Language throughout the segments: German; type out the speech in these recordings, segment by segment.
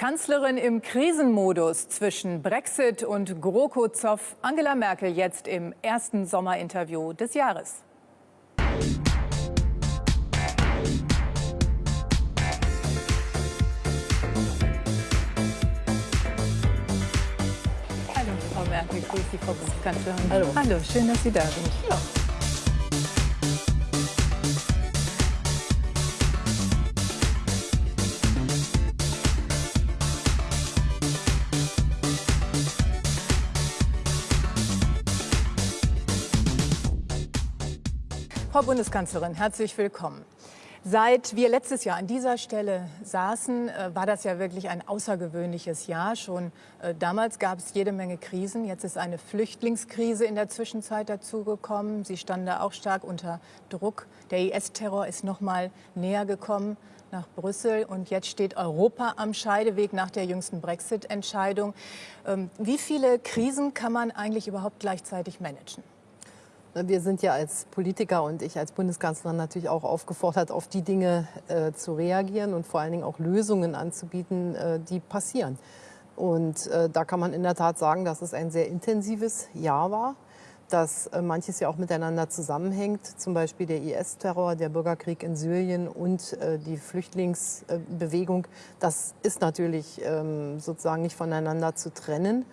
Kanzlerin im Krisenmodus zwischen Brexit und GroKo-Zoff. Angela Merkel jetzt im ersten Sommerinterview des Jahres. Hallo, Frau Merkel, grüß Sie, Frau Bundeskanzlerin. Hallo. Hallo, schön, dass Sie da sind. Ja. Frau Bundeskanzlerin, herzlich willkommen. Seit wir letztes Jahr an dieser Stelle saßen, äh, war das ja wirklich ein außergewöhnliches Jahr. Schon äh, damals gab es jede Menge Krisen. Jetzt ist eine Flüchtlingskrise in der Zwischenzeit dazugekommen. Sie standen da auch stark unter Druck. Der IS-Terror ist noch mal näher gekommen nach Brüssel. Und jetzt steht Europa am Scheideweg nach der jüngsten Brexit-Entscheidung. Ähm, Wie viele Krisen kann man eigentlich überhaupt gleichzeitig managen? Wir sind ja als Politiker und ich als Bundeskanzlerin natürlich auch aufgefordert, auf die Dinge äh, zu reagieren und vor allen Dingen auch Lösungen anzubieten, äh, die passieren. Und äh, da kann man in der Tat sagen, dass es ein sehr intensives Jahr war, dass äh, manches ja auch miteinander zusammenhängt, zum Beispiel der IS-Terror, der Bürgerkrieg in Syrien und äh, die Flüchtlingsbewegung. Das ist natürlich ähm, sozusagen nicht voneinander zu trennen.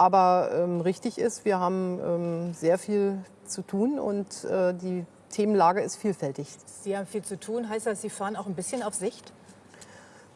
Aber ähm, richtig ist, wir haben ähm, sehr viel zu tun und äh, die Themenlage ist vielfältig. Sie haben viel zu tun. Heißt das, Sie fahren auch ein bisschen auf Sicht?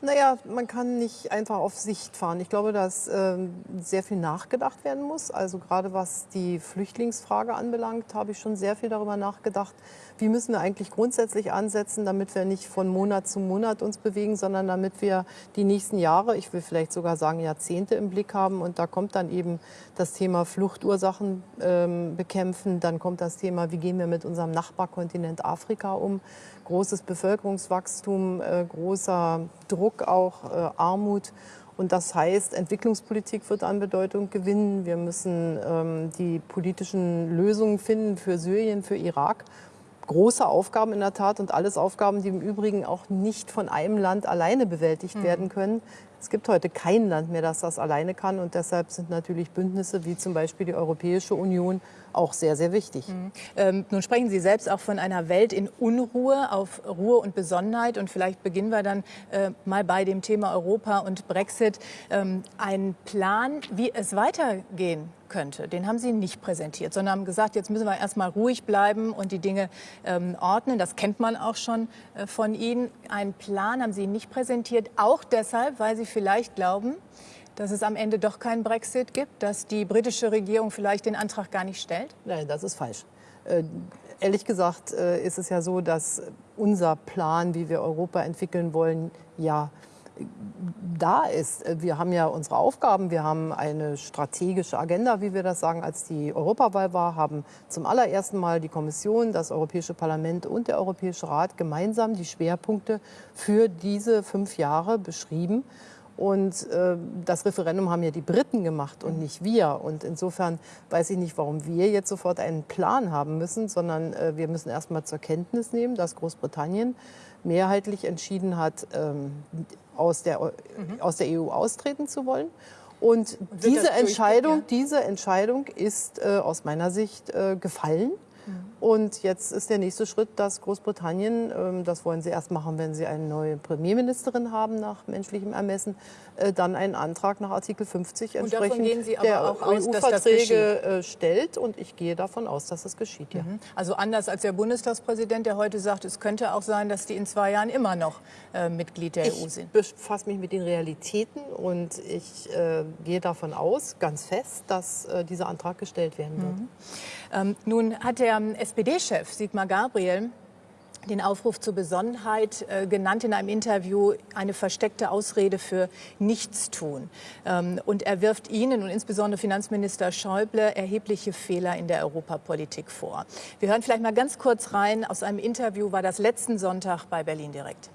Naja, man kann nicht einfach auf Sicht fahren. Ich glaube, dass ähm, sehr viel nachgedacht werden muss. Also gerade was die Flüchtlingsfrage anbelangt, habe ich schon sehr viel darüber nachgedacht. Wie müssen wir eigentlich grundsätzlich ansetzen, damit wir nicht von Monat zu Monat uns bewegen, sondern damit wir die nächsten Jahre, ich will vielleicht sogar sagen Jahrzehnte im Blick haben. Und da kommt dann eben das Thema Fluchtursachen ähm, bekämpfen. Dann kommt das Thema, wie gehen wir mit unserem Nachbarkontinent Afrika um. Großes Bevölkerungswachstum, äh, großer Druck auch, äh, Armut. Und das heißt, Entwicklungspolitik wird an Bedeutung gewinnen. Wir müssen ähm, die politischen Lösungen finden für Syrien, für Irak. Große Aufgaben in der Tat und alles Aufgaben, die im Übrigen auch nicht von einem Land alleine bewältigt werden können. Es gibt heute kein Land mehr, das das alleine kann. Und deshalb sind natürlich Bündnisse wie zum Beispiel die Europäische Union auch sehr, sehr wichtig. Ähm, nun sprechen Sie selbst auch von einer Welt in Unruhe, auf Ruhe und Besonnenheit. Und vielleicht beginnen wir dann äh, mal bei dem Thema Europa und Brexit. Ähm, ein Plan, wie es weitergehen könnte, den haben Sie nicht präsentiert, sondern haben gesagt, jetzt müssen wir erstmal ruhig bleiben und die Dinge ähm, ordnen. Das kennt man auch schon äh, von Ihnen. Einen Plan haben Sie nicht präsentiert, auch deshalb, weil Sie vielleicht glauben, dass es am Ende doch keinen Brexit gibt, dass die britische Regierung vielleicht den Antrag gar nicht stellt? Nein, das ist falsch. Äh, ehrlich gesagt äh, ist es ja so, dass unser Plan, wie wir Europa entwickeln wollen, ja da ist. Äh, Wir haben ja unsere Aufgaben, wir haben eine strategische Agenda, wie wir das sagen, als die Europawahl war, haben zum allerersten Mal die Kommission, das Europäische Parlament und der Europäische Rat gemeinsam die Schwerpunkte für diese fünf Jahre beschrieben. Und äh, das Referendum haben ja die Briten gemacht und nicht wir. Und insofern weiß ich nicht, warum wir jetzt sofort einen Plan haben müssen, sondern äh, wir müssen erst mal zur Kenntnis nehmen, dass Großbritannien mehrheitlich entschieden hat, ähm, aus, der, Mhm. aus der EU austreten zu wollen. Und diese Entscheidung, ja? diese Entscheidung ist äh, aus meiner Sicht äh, gefallen. Mhm. Und jetzt ist der nächste Schritt, dass Großbritannien, ähm, das wollen sie erst machen, wenn sie eine neue Premierministerin haben nach menschlichem Ermessen, äh, dann einen Antrag nach Artikel 50 Und davon entsprechend gehen Sie aber der auch aus, dass das EU-Verträge äh, stellt. Und ich gehe davon aus, dass es geschieht. Ja. Also anders als der Bundestagspräsident, der heute sagt, es könnte auch sein, dass die in zwei Jahren immer noch äh, Mitglied der EU Ich sind. befasse mich mit den Realitäten und ich gehe davon aus, ganz fest, dass dieser Antrag gestellt werden wird. Ähm, nun hat der ähm, SPD-Chef Sigmar Gabriel den Aufruf zur Besonnenheit äh, genannt in einem Interview eine versteckte Ausrede für Nichtstun. Ähm, und er wirft Ihnen und insbesondere Finanzminister Schäuble erhebliche Fehler in der Europapolitik vor. Wir hören vielleicht mal ganz kurz rein aus einem Interview, war das letzten Sonntag bei Berlin direkt.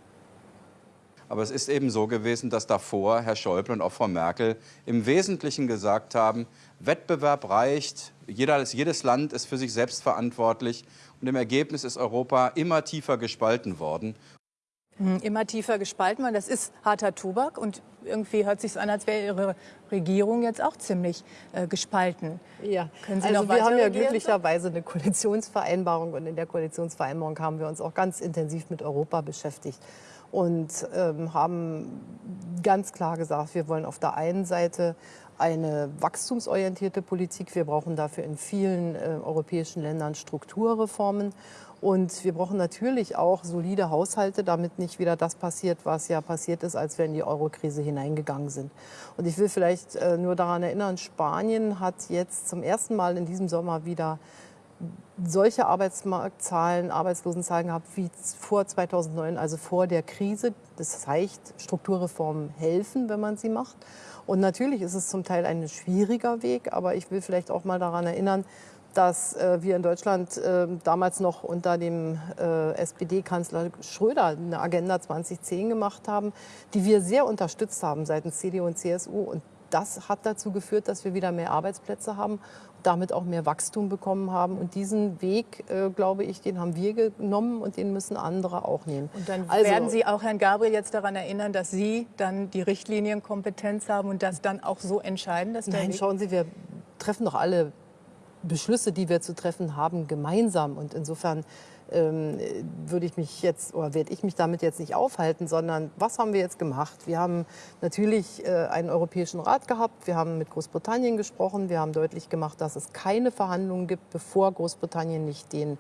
Aber es ist eben so gewesen, dass davor Herr Schäuble und auch Frau Merkel im Wesentlichen gesagt haben, Wettbewerb reicht, jeder, jedes Land ist für sich selbst verantwortlich und im Ergebnis ist Europa immer tiefer gespalten worden. Hm, immer tiefer gespalten man. Das ist harter Tobak und irgendwie hört sich an, als wäre Ihre Regierung jetzt auch ziemlich äh, gespalten. Ja, Können Sie also noch wir haben ja glücklicherweise eine Koalitionsvereinbarung und in der Koalitionsvereinbarung haben wir uns auch ganz intensiv mit Europa beschäftigt und ähm, haben ganz klar gesagt, wir wollen auf der einen Seite eine wachstumsorientierte Politik. Wir brauchen dafür in vielen äh, europäischen Ländern Strukturreformen. Und wir brauchen natürlich auch solide Haushalte, damit nicht wieder das passiert, was ja passiert ist, als wir in die Eurokrise hineingegangen sind. Und ich will vielleicht äh, nur daran erinnern, Spanien hat jetzt zum ersten Mal in diesem Sommer wieder solche Arbeitsmarktzahlen, Arbeitslosenzahlen gehabt wie vor 2009, also vor der Krise. Das heißt, Strukturreformen helfen, wenn man sie macht. Und natürlich ist es zum Teil ein schwieriger Weg, aber ich will vielleicht auch mal daran erinnern, dass äh, wir in Deutschland äh, damals noch unter dem äh, SPD-Kanzler Schröder eine Agenda 2010 gemacht haben, die wir sehr unterstützt haben seitens CDU und CSU. Und das hat dazu geführt, dass wir wieder mehr Arbeitsplätze haben, damit auch mehr Wachstum bekommen haben. Und diesen Weg, äh, glaube ich, den haben wir genommen und den müssen andere auch nehmen. Und dann also, werden Sie auch Herrn Gabriel jetzt daran erinnern, dass Sie dann die Richtlinienkompetenz haben und das dann auch so entscheiden? Dass Nein, schauen Sie, wir treffen doch alle Beschlüsse, die wir zu treffen haben, gemeinsam. Und insofern ähm, würde ich mich jetzt oder werde ich mich damit jetzt nicht aufhalten, sondern was haben wir jetzt gemacht? Wir haben natürlich äh, einen Europäischen Rat gehabt, wir haben mit Großbritannien gesprochen, wir haben deutlich gemacht, dass es keine Verhandlungen gibt, bevor Großbritannien nicht den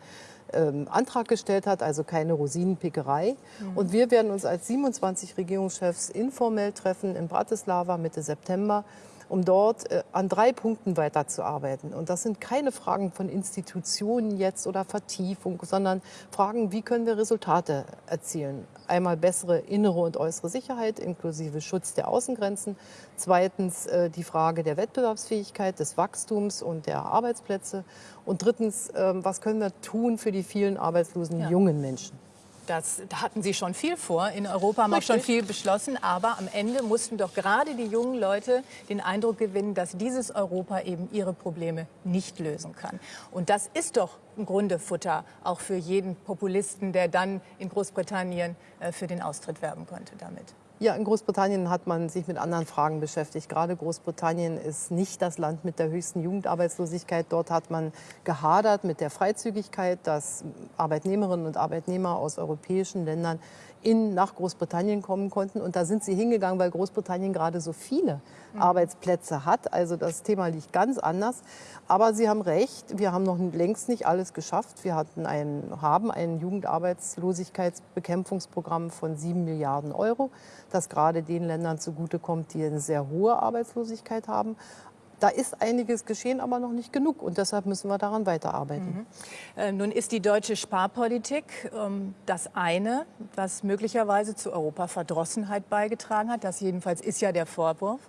ähm, Antrag gestellt hat, also keine Rosinenpickerei. Mhm. Und wir werden uns als 27 Regierungschefs informell treffen in Bratislava Mitte September um dort äh, an drei Punkten weiterzuarbeiten. Und das sind keine Fragen von Institutionen jetzt oder Vertiefung, sondern Fragen, wie können wir Resultate erzielen. Einmal bessere innere und äußere Sicherheit inklusive Schutz der Außengrenzen. Zweitens äh, die Frage der Wettbewerbsfähigkeit, des Wachstums und der Arbeitsplätze. Und drittens, äh, was können wir tun für die vielen arbeitslosen ja. jungen Menschen? Das, da hatten Sie schon viel vor. In Europa haben auch schon viel beschlossen. Aber am Ende mussten doch gerade die jungen Leute den Eindruck gewinnen, dass dieses Europa eben ihre Probleme nicht lösen kann. Und das ist doch im Grunde Futter auch für jeden Populisten, der dann in Großbritannien äh, für den Austritt werben könnte damit. Ja, in Großbritannien hat man sich mit anderen Fragen beschäftigt. Gerade Großbritannien ist nicht das Land mit der höchsten Jugendarbeitslosigkeit. Dort hat man gehadert mit der Freizügigkeit, dass Arbeitnehmerinnen und Arbeitnehmer aus europäischen Ländern in, nach Großbritannien kommen konnten. Und da sind sie hingegangen, weil Großbritannien gerade so viele mhm. Arbeitsplätze hat. Also das Thema liegt ganz anders. Aber Sie haben recht, wir haben noch längst nicht alles geschafft. Wir hatten ein, haben ein Jugendarbeitslosigkeitsbekämpfungsprogramm von sieben Milliarden Euro, das gerade den Ländern zugutekommt, die eine sehr hohe Arbeitslosigkeit haben. Da ist einiges geschehen, aber noch nicht genug. Und deshalb müssen wir daran weiterarbeiten. Mhm. Äh, nun ist die deutsche Sparpolitik ähm, das eine, was möglicherweise zu Europaverdrossenheit beigetragen hat. Das jedenfalls ist ja der Vorwurf.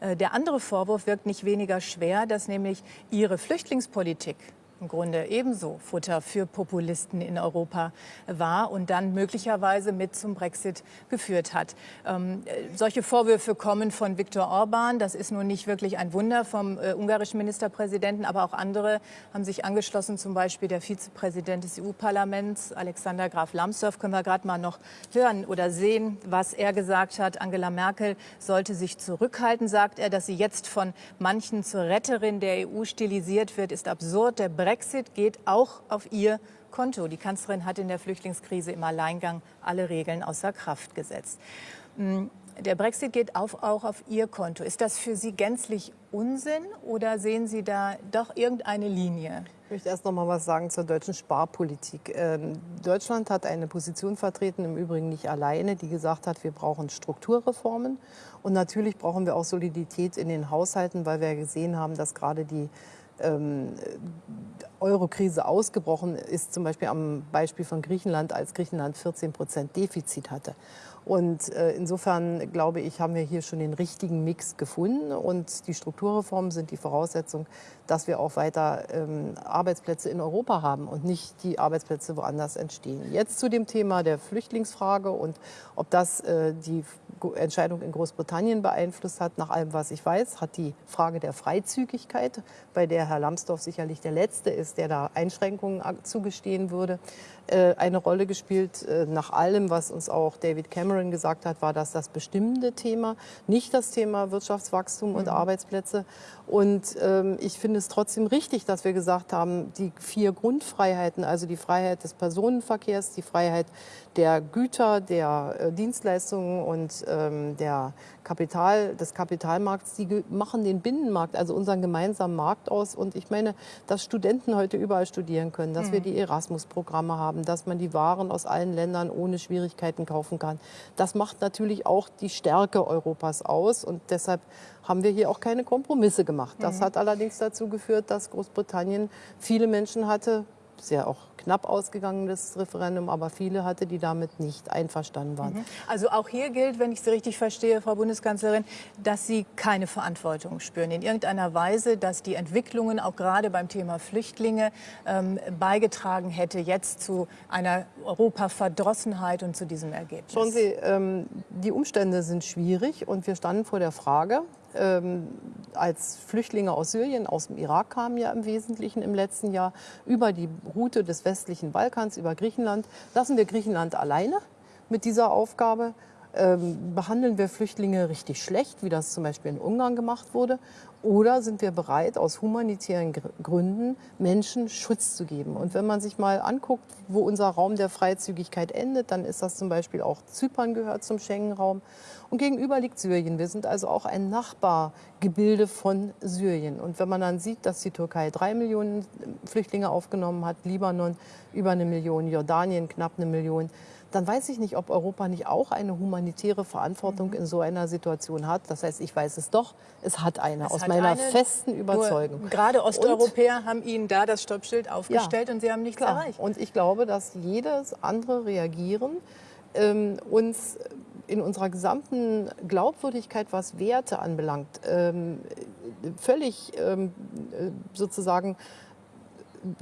Äh, der andere Vorwurf wirkt nicht weniger schwer, dass nämlich Ihre Flüchtlingspolitik im Grunde ebenso Futter für Populisten in Europa war und dann möglicherweise mit zum Brexit geführt hat. Ähm, äh, solche Vorwürfe kommen von Viktor Orban. Das ist nun nicht wirklich ein Wunder vom äh, ungarischen Ministerpräsidenten, aber auch andere haben sich angeschlossen, zum Beispiel der Vizepräsident des EU-Parlaments, Alexander Graf Lambsdorff. Können wir gerade mal noch hören oder sehen, was er gesagt hat. Angela Merkel sollte sich zurückhalten, sagt er, dass sie jetzt von manchen zur Retterin der EU stilisiert wird, ist absurd. Der Brexit Brexit geht auch auf ihr Konto. Die Kanzlerin hat in der Flüchtlingskrise im Alleingang alle Regeln außer Kraft gesetzt. Hm, der Brexit geht auf, auch auf Ihr Konto. Ist das für Sie gänzlich Unsinn oder sehen Sie da doch irgendeine Linie? Ich möchte erst noch mal was sagen zur deutschen Sparpolitik. Ähm, Deutschland hat eine Position vertreten, im Übrigen nicht alleine, die gesagt hat, wir brauchen Strukturreformen. Und natürlich brauchen wir auch Solidität in den Haushalten, weil wir gesehen haben, dass gerade die ähm, Euro-Krise ausgebrochen ist, zum Beispiel am Beispiel von Griechenland, als Griechenland 14 Prozent Defizit hatte. Und äh, insofern glaube ich, haben wir hier schon den richtigen Mix gefunden. Und die Strukturreformen sind die Voraussetzung, dass wir auch weiter ähm, Arbeitsplätze in Europa haben und nicht die Arbeitsplätze woanders entstehen. Jetzt zu dem Thema der Flüchtlingsfrage und ob das äh, die Entscheidung in Großbritannien beeinflusst hat. Nach allem, was ich weiß, hat die Frage der Freizügigkeit, bei der Herr Lambsdorff sicherlich der Letzte ist, der da Einschränkungen zugestehen würde, äh, eine Rolle gespielt. Äh, nach allem, was uns auch David Cameron gesagt hat, war das das bestimmende Thema, nicht das Thema Wirtschaftswachstum und mhm. Arbeitsplätze. Und ähm, ich finde es trotzdem richtig, dass wir gesagt haben, die vier Grundfreiheiten, also die Freiheit des Personenverkehrs, die Freiheit der Güter, der äh, Dienstleistungen und ähm, der Kapital, des Kapitalmarkts, die machen den Binnenmarkt, also unseren gemeinsamen Markt aus. Und ich meine, dass Studenten heute überall studieren können, dass mhm. wir die Erasmus-Programme haben, dass man die Waren aus allen Ländern ohne Schwierigkeiten kaufen kann. Das macht natürlich auch die Stärke Europas aus. Und deshalb haben wir hier auch keine Kompromisse gemacht. Das mhm. hat allerdings dazu geführt, dass Großbritannien viele Menschen hatte, sehr auch knapp ausgegangen, das Referendum, aber viele hatte, die damit nicht einverstanden waren. Mhm. Also auch hier gilt, wenn ich Sie richtig verstehe, Frau Bundeskanzlerin, dass Sie keine Verantwortung spüren in irgendeiner Weise, dass die Entwicklungen auch gerade beim Thema Flüchtlinge ähm, beigetragen hätte jetzt zu einer Europaverdrossenheit und zu diesem Ergebnis. Schauen Sie, ähm, die Umstände sind schwierig und wir standen vor der Frage, ähm, als Flüchtlinge aus Syrien, aus dem Irak kamen ja im Wesentlichen im letzten Jahr über die Route des westlichen Balkans, über Griechenland. Lassen wir Griechenland alleine mit dieser Aufgabe? Ähm, behandeln wir Flüchtlinge richtig schlecht, wie das zum Beispiel in Ungarn gemacht wurde? Oder sind wir bereit, aus humanitären Gründen Menschen Schutz zu geben? Und wenn man sich mal anguckt, wo unser Raum der Freizügigkeit endet, dann ist das zum Beispiel auch Zypern gehört zum Schengen-Raum. Und gegenüber liegt Syrien. Wir sind also auch ein Nachbargebilde von Syrien. Und wenn man dann sieht, dass die Türkei drei Millionen Flüchtlinge aufgenommen hat, Libanon über eine Million, Jordanien knapp eine Million, dann weiß ich nicht, ob Europa nicht auch eine humanitäre Verantwortung mhm. in so einer Situation hat. Das heißt, ich weiß es doch, es hat eine, es aus hat meiner eine, festen Überzeugung. Gerade Osteuropäer und, haben Ihnen da das Stoppschild aufgestellt ja, und Sie haben nichts klar. erreicht. Und ich glaube, dass jedes andere Reagieren ähm, uns in unserer gesamten Glaubwürdigkeit, was Werte anbelangt, ähm, völlig ähm, äh, sozusagen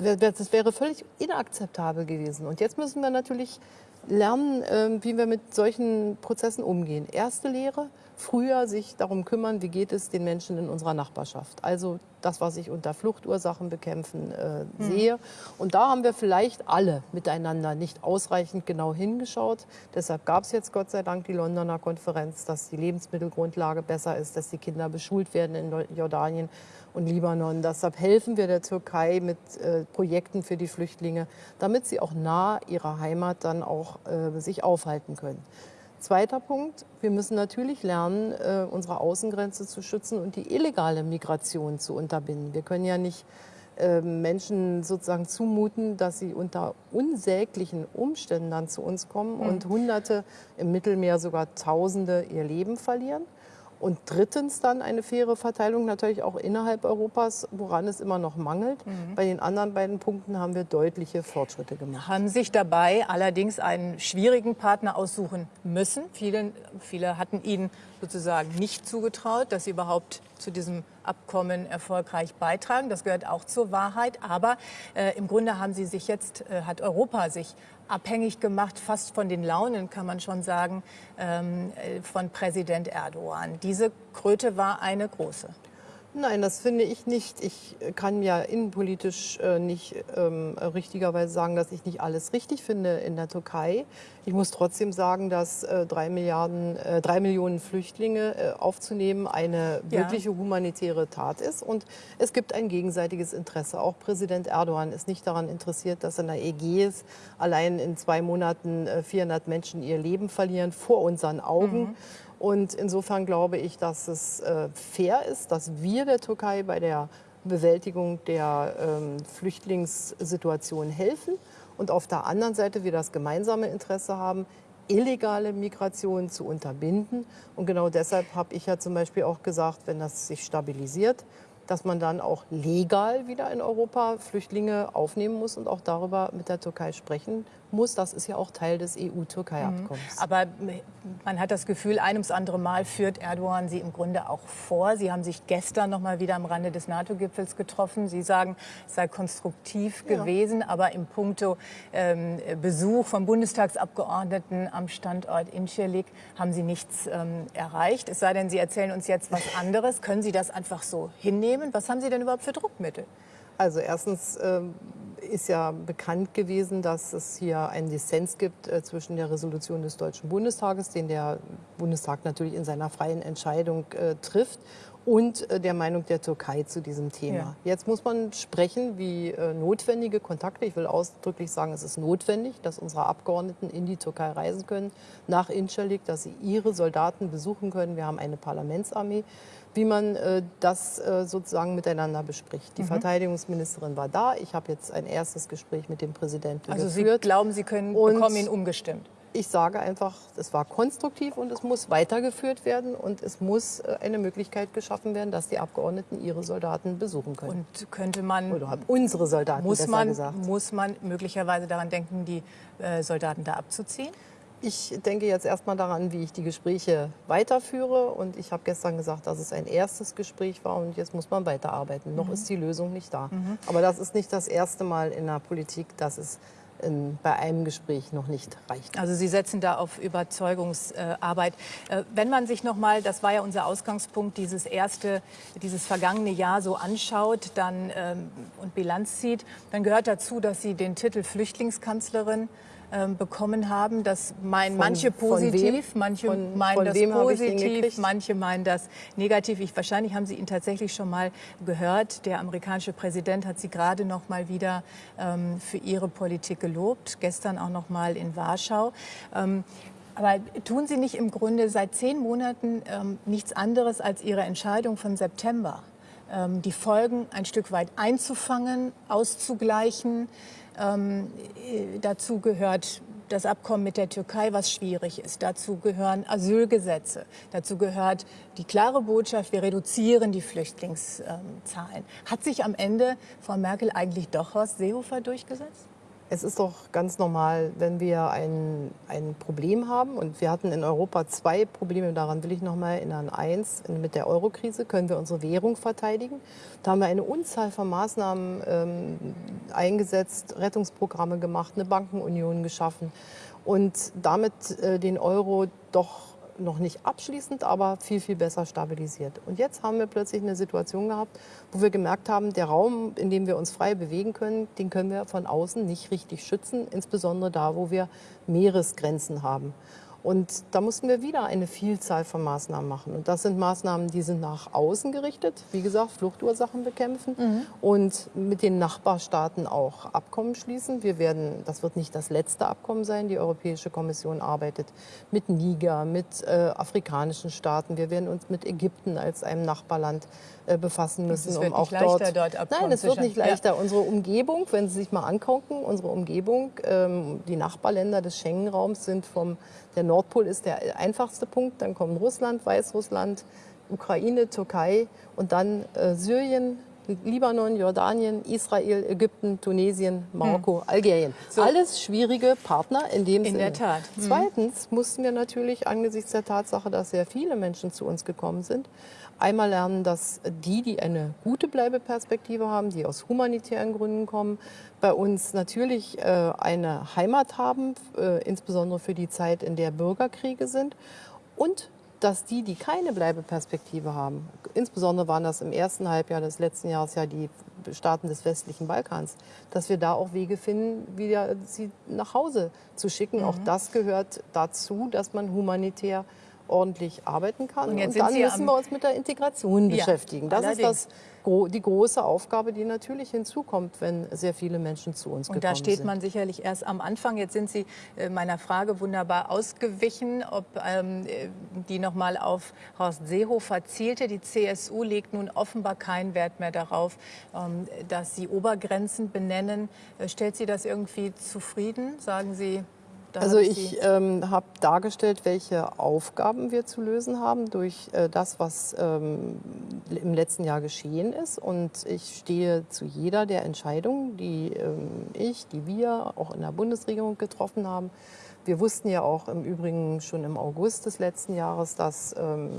das wäre völlig inakzeptabel gewesen. Und jetzt müssen wir natürlich lernen, ähm, wie wir mit solchen Prozessen umgehen. Erste Lehre, früher sich darum kümmern, wie geht es den Menschen in unserer Nachbarschaft. Also das, was ich unter Fluchtursachen bekämpfen äh, mhm. sehe. Und da haben wir vielleicht alle miteinander nicht ausreichend genau hingeschaut. Deshalb gab es jetzt Gott sei Dank die Londoner Konferenz, dass die Lebensmittelgrundlage besser ist, dass die Kinder beschult werden in Jordanien und Libanon. Deshalb helfen wir der Türkei mit äh, Projekten für die Flüchtlinge, damit sie auch nah ihrer Heimat dann auch äh, sich aufhalten können. Zweiter Punkt, wir müssen natürlich lernen, äh, unsere Außengrenze zu schützen und die illegale Migration zu unterbinden. Wir können ja nicht äh, Menschen sozusagen zumuten, dass sie unter unsäglichen Umständen dann zu uns kommen und Hunderte im Mittelmeer sogar Tausende ihr Leben verlieren. Und drittens dann eine faire Verteilung natürlich auch innerhalb Europas, woran es immer noch mangelt. Mhm. Bei den anderen beiden Punkten haben wir deutliche Fortschritte gemacht. Haben sich dabei allerdings einen schwierigen Partner aussuchen müssen. Viele, viele hatten Ihnen sozusagen nicht zugetraut, dass Sie überhaupt zu diesem Abkommen erfolgreich beitragen. Das gehört auch zur Wahrheit. Aber äh, im Grunde haben Sie sich jetzt, äh, hat Europa sich abhängig gemacht, fast von den Launen, kann man schon sagen, ähm, äh, von Präsident Erdogan. Diese Kröte war eine große. Nein, das finde ich nicht. Ich kann ja innenpolitisch äh, nicht ähm, richtigerweise sagen, dass ich nicht alles richtig finde in der Türkei. Ich muss trotzdem sagen, dass äh, drei, Milliarden, äh, drei Millionen Flüchtlinge äh, aufzunehmen eine ja. wirkliche humanitäre Tat ist. Und es gibt ein gegenseitiges Interesse. Auch Präsident Erdogan ist nicht daran interessiert, dass in der Ägäis allein in zwei Monaten 400 äh, Menschen ihr Leben verlieren vor unseren Augen. Mhm. Und insofern glaube ich, dass es äh, fair ist, dass wir der Türkei bei der Bewältigung der ähm, Flüchtlingssituation helfen und auf der anderen Seite wir das gemeinsame Interesse haben, illegale Migration zu unterbinden. Und genau deshalb habe ich ja zum Beispiel auch gesagt, wenn das sich stabilisiert, dass man dann auch legal wieder in Europa Flüchtlinge aufnehmen muss und auch darüber mit der Türkei sprechen muss. Das ist ja auch Teil des EU-Türkei-Abkommens. Mhm. Aber man hat das Gefühl, ein ums andere Mal führt Erdogan sie im Grunde auch vor. Sie haben sich gestern noch mal wieder am Rande des NATO-Gipfels getroffen. Sie sagen, es sei konstruktiv ja. gewesen, aber im Punkto ähm, Besuch von Bundestagsabgeordneten am Standort Incirlik haben Sie nichts ähm, erreicht. Es sei denn, Sie erzählen uns jetzt was anderes. Können Sie das einfach so hinnehmen? Was haben Sie denn überhaupt für Druckmittel? Also erstens ähm, ist ja bekannt gewesen, dass es hier einen Dissens gibt äh, zwischen der Resolution des Deutschen Bundestages, den der Bundestag natürlich in seiner freien Entscheidung äh, trifft, und äh, der Meinung der Türkei zu diesem Thema. Ja. Jetzt muss man sprechen, wie äh, notwendige Kontakte, ich will ausdrücklich sagen, es ist notwendig, dass unsere Abgeordneten in die Türkei reisen können, nach Incirlik, dass sie ihre Soldaten besuchen können. Wir haben eine Parlamentsarmee wie man äh, das äh, sozusagen miteinander bespricht. Die mhm. Verteidigungsministerin war da. Ich habe jetzt ein erstes Gespräch mit dem Präsidenten also geführt. Also Sie glauben, Sie können, und bekommen ihn umgestimmt? Ich sage einfach, es war konstruktiv und es muss weitergeführt werden und es muss äh, eine Möglichkeit geschaffen werden, dass die Abgeordneten ihre Soldaten besuchen können. Und könnte man oder unsere Soldaten muss man gesagt. muss man möglicherweise daran denken, die äh, Soldaten da abzuziehen? Ich denke jetzt erstmal daran, wie ich die Gespräche weiterführe. Und ich habe gestern gesagt, dass es ein erstes Gespräch war und jetzt muss man weiterarbeiten. Mhm. Noch ist die Lösung nicht da. Mhm. Aber das ist nicht das erste Mal in der Politik, dass es in, bei einem Gespräch noch nicht reicht. Also Sie setzen da auf Überzeugungsarbeit. Äh, wenn man sich noch mal, das war ja unser Ausgangspunkt, dieses erste, dieses vergangene Jahr so anschaut dann, ähm, und Bilanz zieht, dann gehört dazu, dass Sie den Titel Flüchtlingskanzlerin ähm, bekommen haben. Das meinen von, manche positiv, manche von, meinen von das positiv, manche meinen das negativ. Ich, wahrscheinlich haben Sie ihn tatsächlich schon mal gehört. Der amerikanische Präsident hat Sie gerade noch mal wieder ähm, für Ihre Politik gelobt. Gestern auch noch mal in Warschau. Ähm, aber tun Sie nicht im Grunde seit zehn Monaten ähm, nichts anderes als Ihre Entscheidung von September? Ähm, die Folgen ein Stück weit einzufangen, auszugleichen. Ähm, dazu gehört das Abkommen mit der Türkei, was schwierig ist. Dazu gehören Asylgesetze. Dazu gehört die klare Botschaft, wir reduzieren die Flüchtlingszahlen. Hat sich am Ende Frau Merkel eigentlich doch Horst Seehofer durchgesetzt? Es ist doch ganz normal, wenn wir ein, ein Problem haben. Und wir hatten in Europa zwei Probleme, daran will ich noch mal erinnern. Eins, mit der Eurokrise können wir unsere Währung verteidigen. Da haben wir eine Unzahl von Maßnahmen ähm, eingesetzt, Rettungsprogramme gemacht, eine Bankenunion geschaffen und damit äh, den Euro doch noch nicht abschließend, aber viel, viel besser stabilisiert. Und jetzt haben wir plötzlich eine Situation gehabt, wo wir gemerkt haben, der Raum, in dem wir uns frei bewegen können, den können wir von außen nicht richtig schützen, insbesondere da, wo wir Meeresgrenzen haben. Und da mussten wir wieder eine Vielzahl von Maßnahmen machen. Und das sind Maßnahmen, die sind nach außen gerichtet. Wie gesagt, Fluchtursachen bekämpfen mhm. und mit den Nachbarstaaten auch Abkommen schließen. Wir werden, das wird nicht das letzte Abkommen sein. Die Europäische Kommission arbeitet mit Niger, mit äh, afrikanischen Staaten. Wir werden uns mit Ägypten als einem Nachbarland äh, befassen müssen, es wird um auch dort, dort Nein, es wird nicht leichter. Ja. Unsere Umgebung, wenn Sie sich mal angucken, unsere Umgebung, ähm, die Nachbarländer des Schengen-Raums sind vom der Nordpol ist der einfachste Punkt, dann kommen Russland, Weißrussland, Ukraine, Türkei und dann äh, Syrien, Libanon, Jordanien, Israel, Ägypten, Tunesien, Marokko, hm. Algerien. So. Alles schwierige Partner in dem in Sinne. In der Tat. Hm. Zweitens mussten wir natürlich angesichts der Tatsache, dass sehr viele Menschen zu uns gekommen sind, einmal lernen, dass die, die eine gute Bleibeperspektive haben, die aus humanitären Gründen kommen, bei uns natürlich äh, eine Heimat haben, äh, insbesondere für die Zeit, in der Bürgerkriege sind. Und dass die, die keine Bleibeperspektive haben, insbesondere waren das im ersten Halbjahr des letzten Jahres ja die Staaten des westlichen Balkans, dass wir da auch Wege finden, wieder sie nach Hause zu schicken. Mhm. Auch das gehört dazu, dass man humanitär ordentlich arbeiten kann. Und, und dann müssen wir uns mit der Integration ja, beschäftigen. Das allerdings. ist das, die große Aufgabe, die natürlich hinzukommt, wenn sehr viele Menschen zu uns und gekommen sind. Und da steht sind. man sicherlich erst am Anfang. Jetzt sind Sie äh, meiner Frage wunderbar ausgewichen, ob ähm, die noch mal auf Horst Seehofer zielte. Die CSU legt nun offenbar keinen Wert mehr darauf, ähm, dass Sie Obergrenzen benennen. Äh, stellt Sie das irgendwie zufrieden? Sagen Sie, da also ich ähm, habe dargestellt, welche Aufgaben wir zu lösen haben durch äh, das, was ähm, im letzten Jahr geschehen ist. Und ich stehe zu jeder der Entscheidungen, die ähm, ich, die wir auch in der Bundesregierung getroffen haben. Wir wussten ja auch im Übrigen schon im August des letzten Jahres, dass ähm,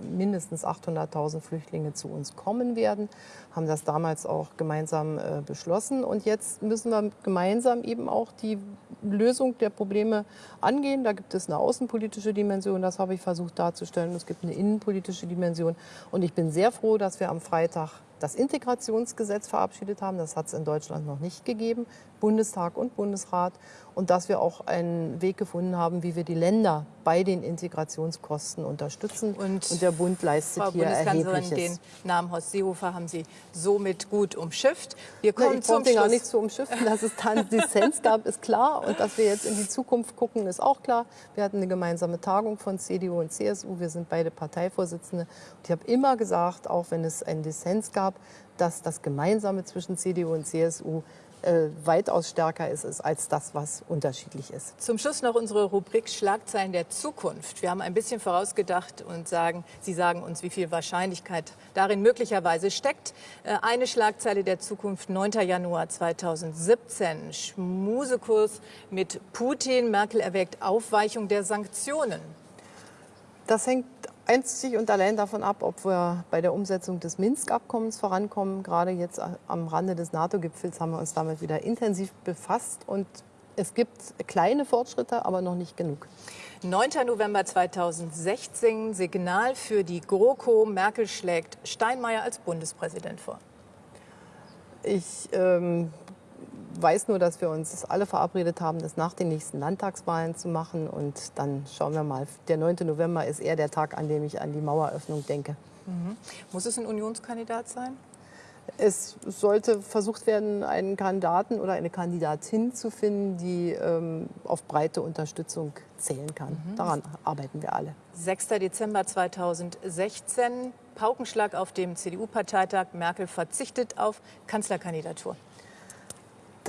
mindestens 800.000 Flüchtlinge zu uns kommen werden, haben das damals auch gemeinsam äh, beschlossen. Und jetzt müssen wir gemeinsam eben auch die Lösung der Probleme angehen. Da gibt es eine außenpolitische Dimension, das habe ich versucht darzustellen. Es gibt eine innenpolitische Dimension. Und ich bin sehr froh, dass wir am Freitag das Integrationsgesetz verabschiedet haben. Das hat es in Deutschland noch nicht gegeben. Bundestag und Bundesrat. Und dass wir auch einen Weg gefunden haben, wie wir die Länder bei den Integrationskosten unterstützen. Und, und der Bund leistet Frau hier Erhebliches. den Namen Horst Seehofer haben Sie somit gut umschifft. Wir Na, kommen ich zum den gar Schluss. nicht zu umschiffen. Dass es da einen Dissens gab, ist klar. Und dass wir jetzt in die Zukunft gucken, ist auch klar. Wir hatten eine gemeinsame Tagung von CDU und CSU. Wir sind beide Parteivorsitzende. Und ich habe immer gesagt, auch wenn es einen Dissens gab, dass das Gemeinsame zwischen CDU und CSU äh, weitaus stärker ist, ist als das, was unterschiedlich ist. Zum Schluss noch unsere Rubrik Schlagzeilen der Zukunft. Wir haben ein bisschen vorausgedacht und sagen, Sie sagen uns, wie viel Wahrscheinlichkeit darin möglicherweise steckt. Äh, Eine Schlagzeile der Zukunft, 9. Januar 2017. Schmusekurs mit Putin. Merkel erwägt Aufweichung der Sanktionen. Das hängt einzig und allein davon ab, ob wir bei der Umsetzung des Minsk-Abkommens vorankommen. Gerade jetzt am Rande des NATO-Gipfels haben wir uns damit wieder intensiv befasst. Und es gibt kleine Fortschritte, aber noch nicht genug. 9. November 2016, Signal für die GroKo. Merkel schlägt Steinmeier als Bundespräsident vor. Ich ähm, weiß nur, dass wir uns alle verabredet haben, das nach den nächsten Landtagswahlen zu machen. Und dann schauen wir mal. Der 9. November ist eher der Tag, an dem ich an die Maueröffnung denke. Muss es ein Unionskandidat sein? Es sollte versucht werden, einen Kandidaten oder eine Kandidatin zu finden, die ähm, auf breite Unterstützung zählen kann. Daran arbeiten wir alle. 6. Dezember 2016, Paukenschlag auf dem CDU-Parteitag. Merkel verzichtet auf Kanzlerkandidatur.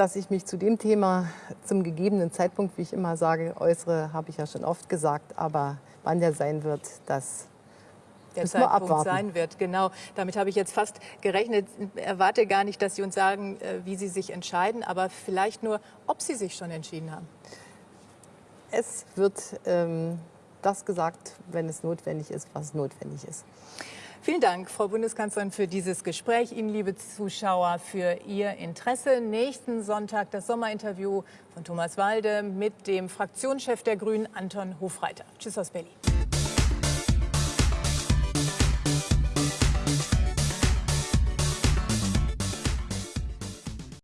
Dass ich mich zu dem Thema zum gegebenen Zeitpunkt, wie ich immer sage, äußere, habe ich ja schon oft gesagt. Aber wann der sein wird, das Der Müssen Zeitpunkt sein wird. Genau, damit habe ich jetzt fast gerechnet. Erwarte gar nicht, dass Sie uns sagen, äh, wie Sie sich entscheiden, aber vielleicht nur, ob Sie sich schon entschieden haben. es wird ähm, das gesagt, wenn es notwendig ist, was notwendig ist. Vielen Dank, Frau Bundeskanzlerin, für dieses Gespräch. Ihnen, liebe Zuschauer, für Ihr Interesse. Nächsten Sonntag das Sommerinterview von Thomas Walde mit dem Fraktionschef der Grünen, Anton Hofreiter. Tschüss aus Berlin.